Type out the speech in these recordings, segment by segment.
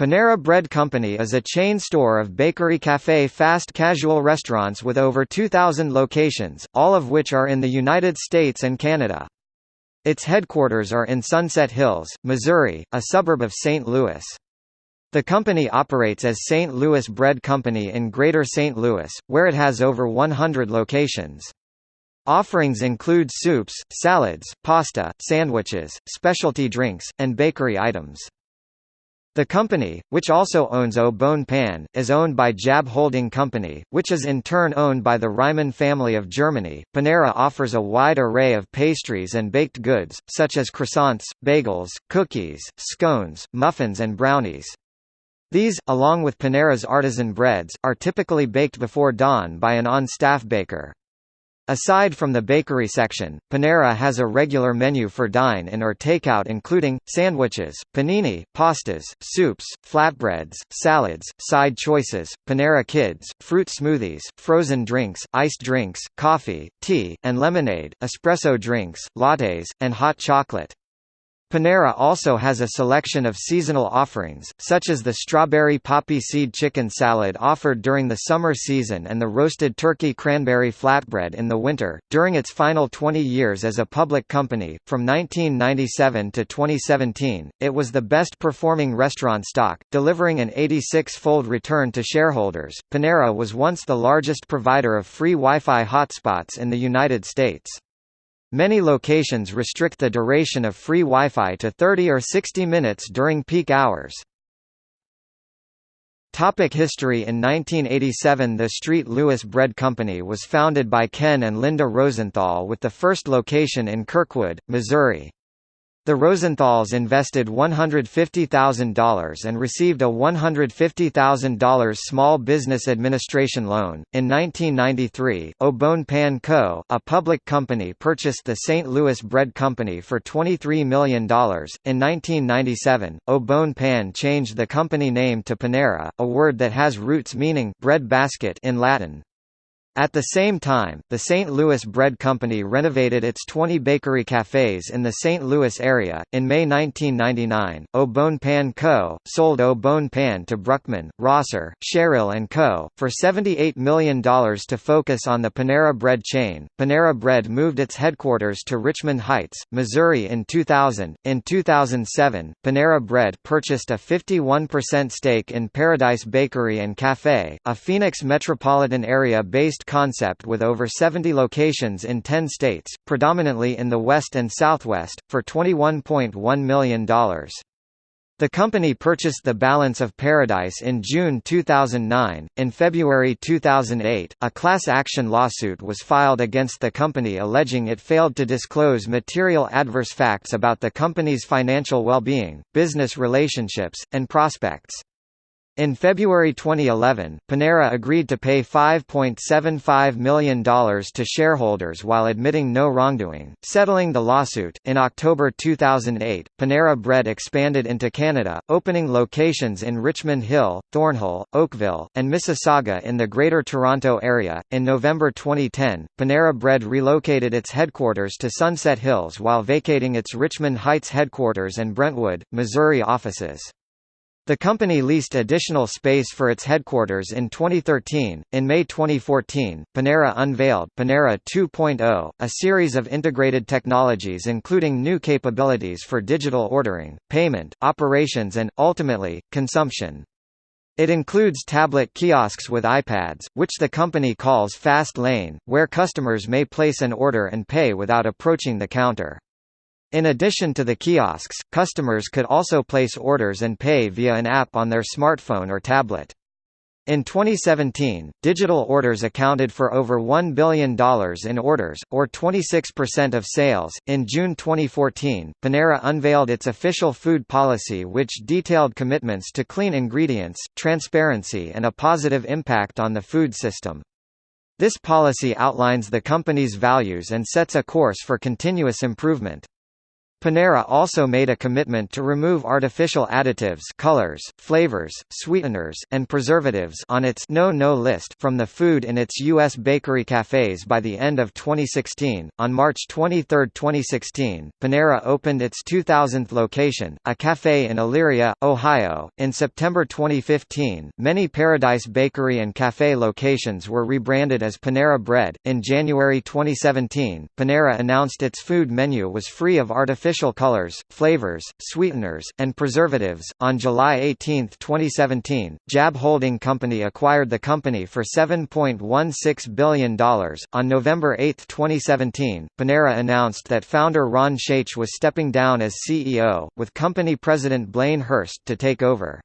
Panera Bread Company is a chain store of bakery cafe fast casual restaurants with over 2,000 locations, all of which are in the United States and Canada. Its headquarters are in Sunset Hills, Missouri, a suburb of St. Louis. The company operates as St. Louis Bread Company in Greater St. Louis, where it has over 100 locations. Offerings include soups, salads, pasta, sandwiches, specialty drinks, and bakery items. The company, which also owns Au Bon Pain, is owned by Jab Holding Company, which is in turn owned by the Reimann family of Germany. Panera offers a wide array of pastries and baked goods, such as croissants, bagels, cookies, scones, muffins and brownies. These, along with Panera's artisan breads, are typically baked before dawn by an on-staff baker. Aside from the bakery section, Panera has a regular menu for dine-in or takeout including, sandwiches, panini, pastas, soups, flatbreads, salads, side choices, Panera Kids, fruit smoothies, frozen drinks, iced drinks, coffee, tea, and lemonade, espresso drinks, lattes, and hot chocolate. Panera also has a selection of seasonal offerings, such as the strawberry poppy seed chicken salad offered during the summer season and the roasted turkey cranberry flatbread in the winter. During its final 20 years as a public company, from 1997 to 2017, it was the best performing restaurant stock, delivering an 86 fold return to shareholders. Panera was once the largest provider of free Wi Fi hotspots in the United States. Many locations restrict the duration of free Wi-Fi to 30 or 60 minutes during peak hours. Topic history In 1987 the Street Louis Bread Company was founded by Ken and Linda Rosenthal with the first location in Kirkwood, Missouri. The Rosenthals invested $150,000 and received a $150,000 Small Business Administration loan. In 1993, Au Pan Co., a public company, purchased the St. Louis Bread Company for $23 million. In 1997, Au Pan changed the company name to Panera, a word that has roots meaning bread basket in Latin. At the same time, the St. Louis Bread Company renovated its 20 bakery cafes in the St. Louis area. In May 1999, Au Bon Pain Co. sold Au Bon Pain to Bruckman, Rosser, Sherrill and Co. for $78 million to focus on the Panera Bread chain. Panera Bread moved its headquarters to Richmond Heights, Missouri in 2000. In 2007, Panera Bread purchased a 51% stake in Paradise Bakery and Cafe, a Phoenix metropolitan area based concept with over 70 locations in 10 states, predominantly in the West and Southwest, for $21.1 million. The company purchased the balance of Paradise in June 2009. In February 2008, a class action lawsuit was filed against the company alleging it failed to disclose material adverse facts about the company's financial well-being, business relationships, and prospects. In February 2011, Panera agreed to pay $5.75 million to shareholders while admitting no wrongdoing, settling the lawsuit. In October 2008, Panera Bread expanded into Canada, opening locations in Richmond Hill, Thornhill, Oakville, and Mississauga in the Greater Toronto Area. In November 2010, Panera Bread relocated its headquarters to Sunset Hills while vacating its Richmond Heights headquarters and Brentwood, Missouri offices. The company leased additional space for its headquarters in 2013. In May 2014, Panera unveiled Panera 2.0, a series of integrated technologies including new capabilities for digital ordering, payment, operations and, ultimately, consumption. It includes tablet kiosks with iPads, which the company calls Fast Lane, where customers may place an order and pay without approaching the counter. In addition to the kiosks, customers could also place orders and pay via an app on their smartphone or tablet. In 2017, digital orders accounted for over $1 billion in orders, or 26% of sales. In June 2014, Panera unveiled its official food policy, which detailed commitments to clean ingredients, transparency, and a positive impact on the food system. This policy outlines the company's values and sets a course for continuous improvement. Panera also made a commitment to remove artificial additives colors, flavors, sweeteners, and preservatives on its no-no list from the food in its U.S. bakery cafes by the end of 2016. On March 23, 2016, Panera opened its 2000th location, a cafe in Elyria, Ohio. In September 2015, many Paradise Bakery and Cafe locations were rebranded as Panera Bread. In January 2017, Panera announced its food menu was free of artificial artificial colors, flavors, sweeteners, and preservatives. On July 18, 2017, JAB Holding Company acquired the company for $7.16 billion. On November 8, 2017, Panera announced that founder Ron Shaich was stepping down as CEO, with company president Blaine Hurst to take over.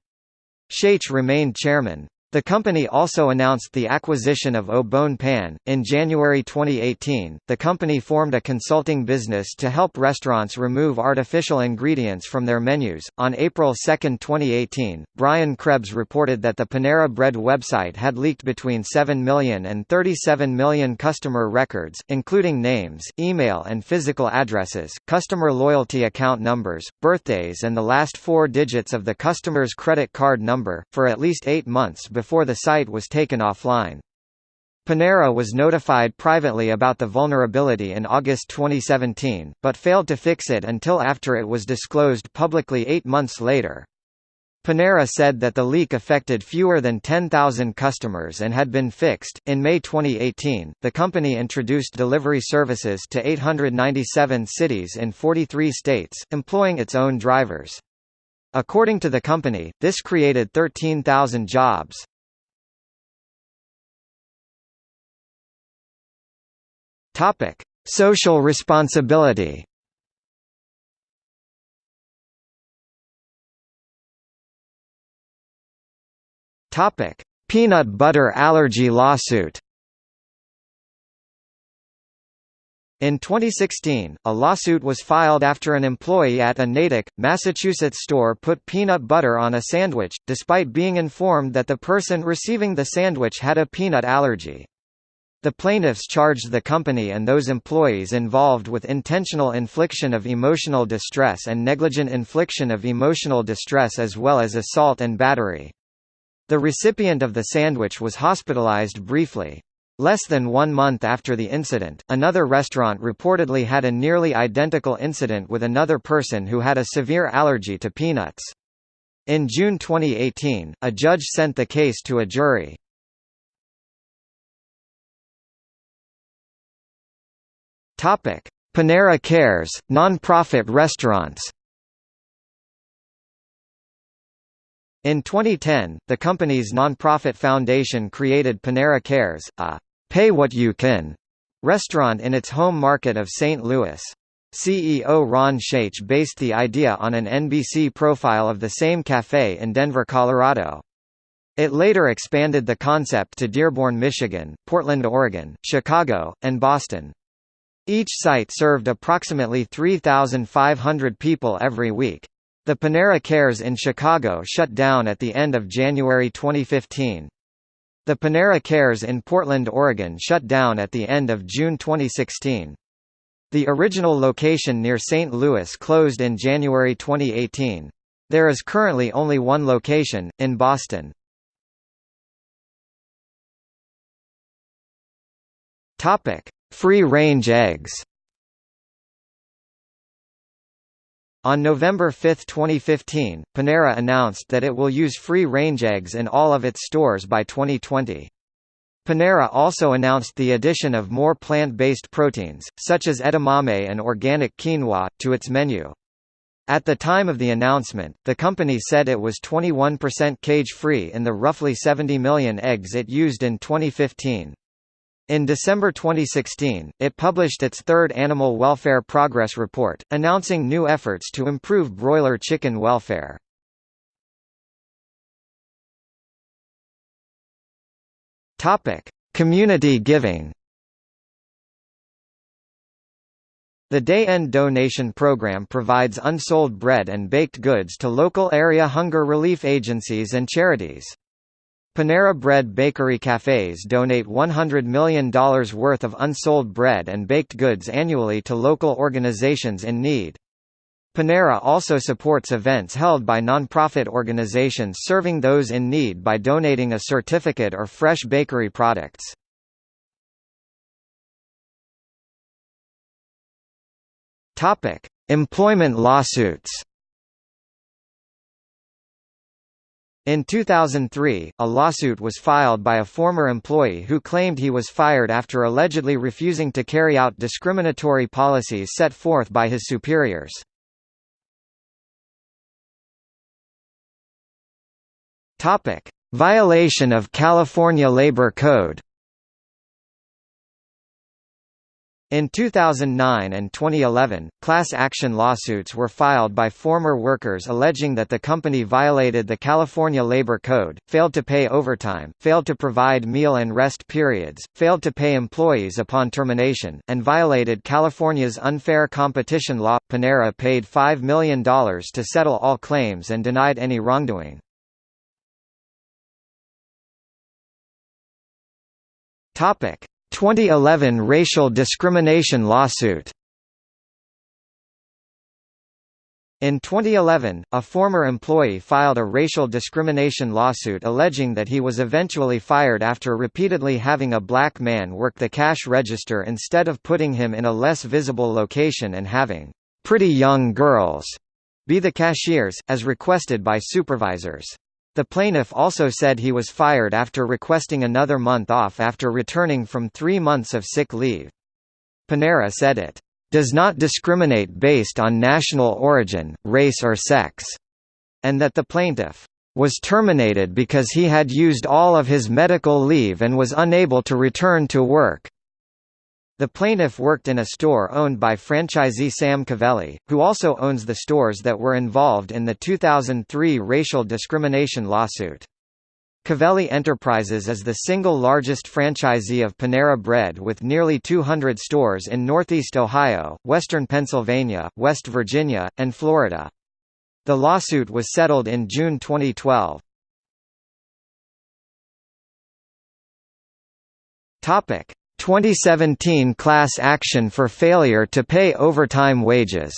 Shaich remained chairman. The company also announced the acquisition of Au Pan. In January 2018, the company formed a consulting business to help restaurants remove artificial ingredients from their menus. On April 2, 2018, Brian Krebs reported that the Panera Bread website had leaked between 7 million and 37 million customer records, including names, email and physical addresses, customer loyalty account numbers, birthdays, and the last four digits of the customer's credit card number, for at least eight months before before the site was taken offline. Panera was notified privately about the vulnerability in August 2017, but failed to fix it until after it was disclosed publicly eight months later. Panera said that the leak affected fewer than 10,000 customers and had been fixed. In May 2018, the company introduced delivery services to 897 cities in 43 states, employing its own drivers. According to the company, this created 13,000 jobs. Topic: Social responsibility. Topic: Peanut butter allergy lawsuit. In 2016, a lawsuit was filed after an employee at a Natick, Massachusetts store put peanut butter on a sandwich, despite being informed that the person receiving the sandwich had a peanut allergy. The plaintiffs charged the company and those employees involved with intentional infliction of emotional distress and negligent infliction of emotional distress as well as assault and battery. The recipient of the sandwich was hospitalized briefly. Less than one month after the incident, another restaurant reportedly had a nearly identical incident with another person who had a severe allergy to peanuts. In June 2018, a judge sent the case to a jury. Topic: Panera Cares, non-profit restaurants. In 2010, the company's non-profit foundation created Panera Cares, a "pay what you can" restaurant in its home market of St. Louis. CEO Ron Shaich based the idea on an NBC profile of the same café in Denver, Colorado. It later expanded the concept to Dearborn, Michigan, Portland, Oregon, Chicago, and Boston. Each site served approximately 3,500 people every week. The Panera Cares in Chicago shut down at the end of January 2015. The Panera Cares in Portland, Oregon shut down at the end of June 2016. The original location near St. Louis closed in January 2018. There is currently only one location, in Boston. Topic: Free-range eggs On November 5, 2015, Panera announced that it will use free-range eggs in all of its stores by 2020. Panera also announced the addition of more plant-based proteins, such as edamame and organic quinoa, to its menu. At the time of the announcement, the company said it was 21% cage-free in the roughly 70 million eggs it used in 2015. In December 2016, it published its third Animal Welfare Progress Report, announcing new efforts to improve broiler chicken welfare. Community giving. The Day End Donation Program provides unsold bread and baked goods to local area hunger relief agencies and charities. Panera Bread bakery cafes donate $100 million worth of unsold bread and baked goods annually to local organizations in need. Panera also supports events held by nonprofit organizations serving those in need by donating a certificate or fresh bakery products. Employment lawsuits. In 2003, a lawsuit was filed by a former employee who claimed he was fired after allegedly refusing to carry out discriminatory policies set forth by his superiors. Violation of California Labor Code. In 2009 and 2011, class action lawsuits were filed by former workers alleging that the company violated the California Labor Code, failed to pay overtime, failed to provide meal and rest periods, failed to pay employees upon termination, and violated California's unfair competition law. Panera paid $5 million to settle all claims and denied any wrongdoing. Topic: 2011 racial discrimination lawsuit. In 2011, a former employee filed a racial discrimination lawsuit alleging that he was eventually fired after repeatedly having a black man work the cash register instead of putting him in a less visible location and having pretty young girls be the cashiers, as requested by supervisors. The plaintiff also said he was fired after requesting another month off after returning from three months of sick leave. Panera said it does not discriminate based on national origin, race or sex, and that the plaintiff was terminated because he had used all of his medical leave and was unable to return to work. The plaintiff worked in a store owned by franchisee Sam Covelli, who also owns the stores that were involved in the 2003 racial discrimination lawsuit. Covelli Enterprises is the single largest franchisee of Panera Bread with nearly 200 stores in Northeast Ohio, Western Pennsylvania, West Virginia, and Florida. The lawsuit was settled in June 2012. Topic: 2017 class action for failure to pay overtime wages.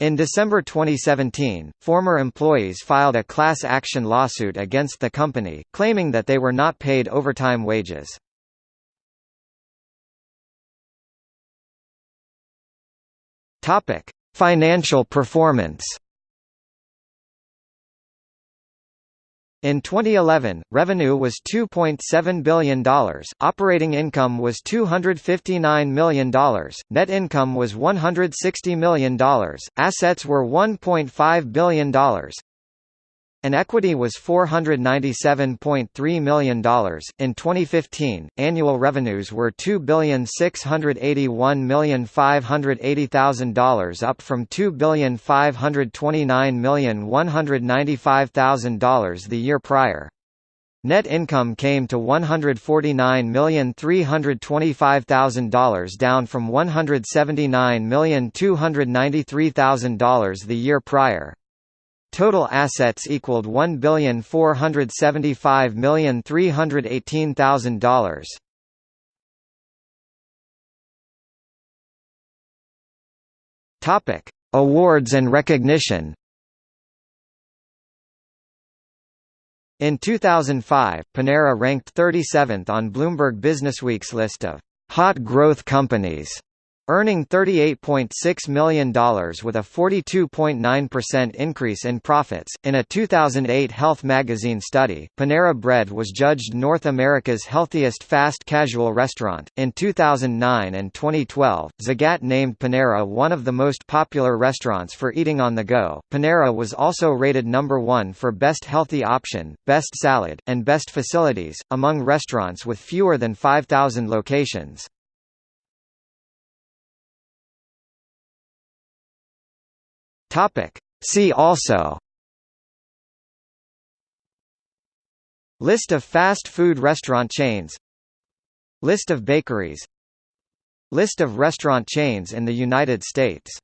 In December 2017, former employees filed a class action lawsuit against the company, claiming that they were not paid overtime wages. Financial performance. In 2011, revenue was $2.7 billion, operating income was $259 million, net income was $160 million, assets were $1.5 billion, and equity was $497.3 million. In 2015, annual revenues were $2,681,580,000 up from $2,529,195,000 the year prior. Net income came to $149,325,000 down from $179,293,000 the year prior. Total assets equaled $1,475,318,000. Topic: Awards and recognition. In 2005, Panera ranked 37th on Bloomberg Businessweek's list of hot growth companies earning $38.6 million with a 42.9% increase in profits. In a 2008 Health magazine study, Panera Bread was judged North America's healthiest fast casual restaurant. In 2009 and 2012, Zagat named Panera one of the most popular restaurants for eating on the go. Panera was also rated number one for best healthy option, best salad, and best facilities, among restaurants with fewer than 5,000 locations. Topic. See also. List of fast food restaurant chains. List of bakeries. List of restaurant chains in the United States